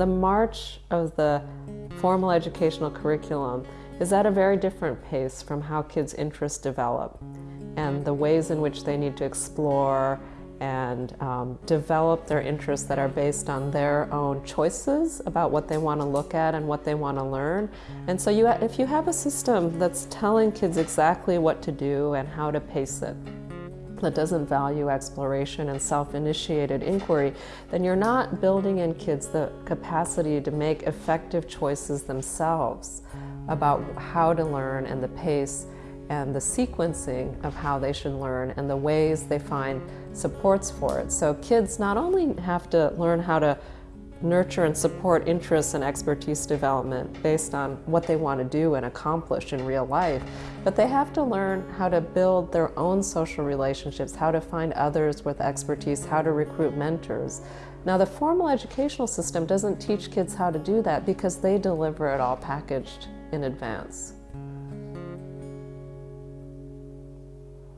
the march of the formal educational curriculum is at a very different pace from how kids' interests develop and the ways in which they need to explore and um, develop their interests that are based on their own choices about what they want to look at and what they want to learn. And so you, if you have a system that's telling kids exactly what to do and how to pace it, that doesn't value exploration and self-initiated inquiry, then you're not building in kids the capacity to make effective choices themselves about how to learn and the pace and the sequencing of how they should learn and the ways they find supports for it. So kids not only have to learn how to nurture and support interests and expertise development based on what they want to do and accomplish in real life, but they have to learn how to build their own social relationships, how to find others with expertise, how to recruit mentors. Now the formal educational system doesn't teach kids how to do that because they deliver it all packaged in advance.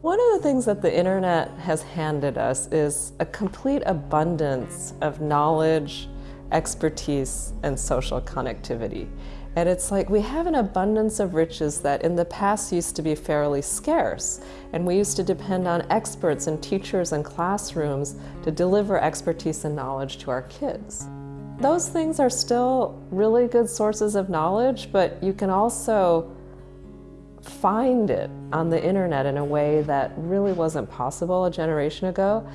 One of the things that the internet has handed us is a complete abundance of knowledge, expertise, and social connectivity. And it's like we have an abundance of riches that in the past used to be fairly scarce. And we used to depend on experts and teachers and classrooms to deliver expertise and knowledge to our kids. Those things are still really good sources of knowledge, but you can also find it on the internet in a way that really wasn't possible a generation ago.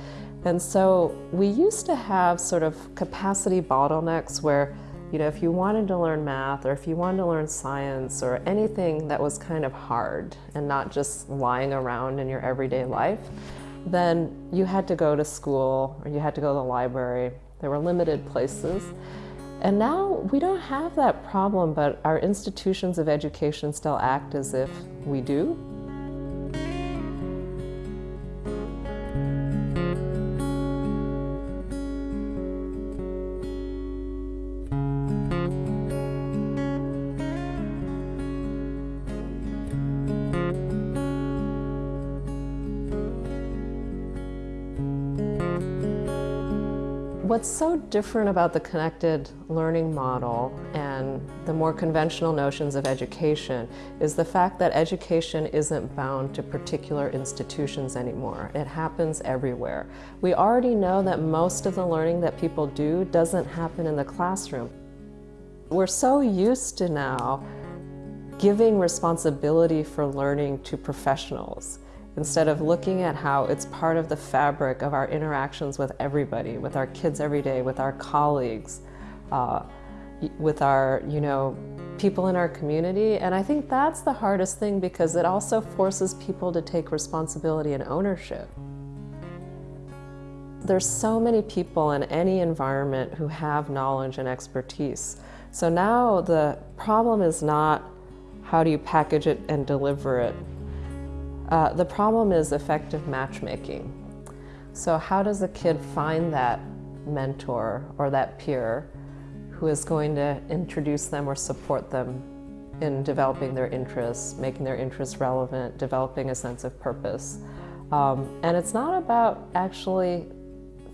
And so we used to have sort of capacity bottlenecks where, you know, if you wanted to learn math or if you wanted to learn science or anything that was kind of hard and not just lying around in your everyday life, then you had to go to school or you had to go to the library. There were limited places. And now we don't have that problem, but our institutions of education still act as if we do. What's so different about the connected learning model and the more conventional notions of education is the fact that education isn't bound to particular institutions anymore. It happens everywhere. We already know that most of the learning that people do doesn't happen in the classroom. We're so used to now giving responsibility for learning to professionals instead of looking at how it's part of the fabric of our interactions with everybody, with our kids every day, with our colleagues, uh, with our, you know, people in our community. And I think that's the hardest thing because it also forces people to take responsibility and ownership. There's so many people in any environment who have knowledge and expertise. So now the problem is not how do you package it and deliver it, uh, the problem is effective matchmaking. So how does a kid find that mentor or that peer who is going to introduce them or support them in developing their interests, making their interests relevant, developing a sense of purpose. Um, and it's not about actually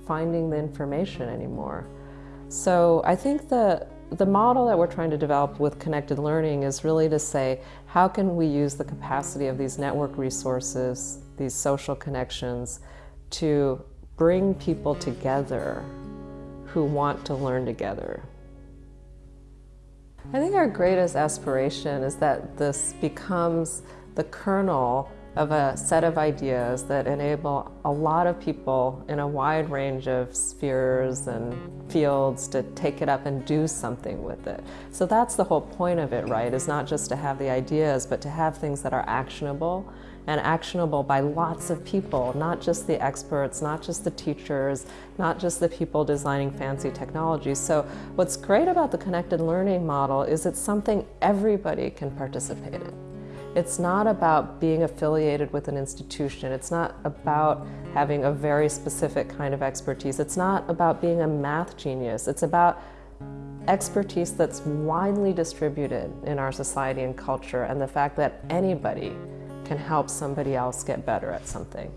finding the information anymore. So I think the, the model that we're trying to develop with connected learning is really to say, how can we use the capacity of these network resources, these social connections, to bring people together who want to learn together. I think our greatest aspiration is that this becomes the kernel of a set of ideas that enable a lot of people in a wide range of spheres and fields to take it up and do something with it. So that's the whole point of it, right, is not just to have the ideas, but to have things that are actionable and actionable by lots of people, not just the experts, not just the teachers, not just the people designing fancy technologies. So what's great about the connected learning model is it's something everybody can participate in. It's not about being affiliated with an institution. It's not about having a very specific kind of expertise. It's not about being a math genius. It's about expertise that's widely distributed in our society and culture and the fact that anybody can help somebody else get better at something.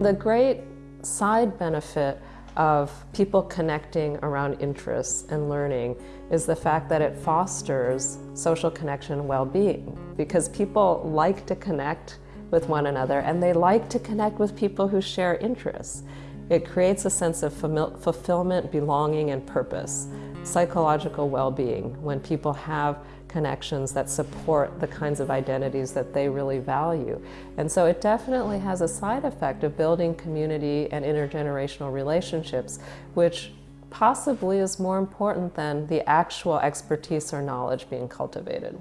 The great side benefit of people connecting around interests and learning is the fact that it fosters social connection and well-being because people like to connect with one another and they like to connect with people who share interests. It creates a sense of fulfillment, belonging, and purpose, psychological well-being when people have connections that support the kinds of identities that they really value. And so it definitely has a side effect of building community and intergenerational relationships, which possibly is more important than the actual expertise or knowledge being cultivated.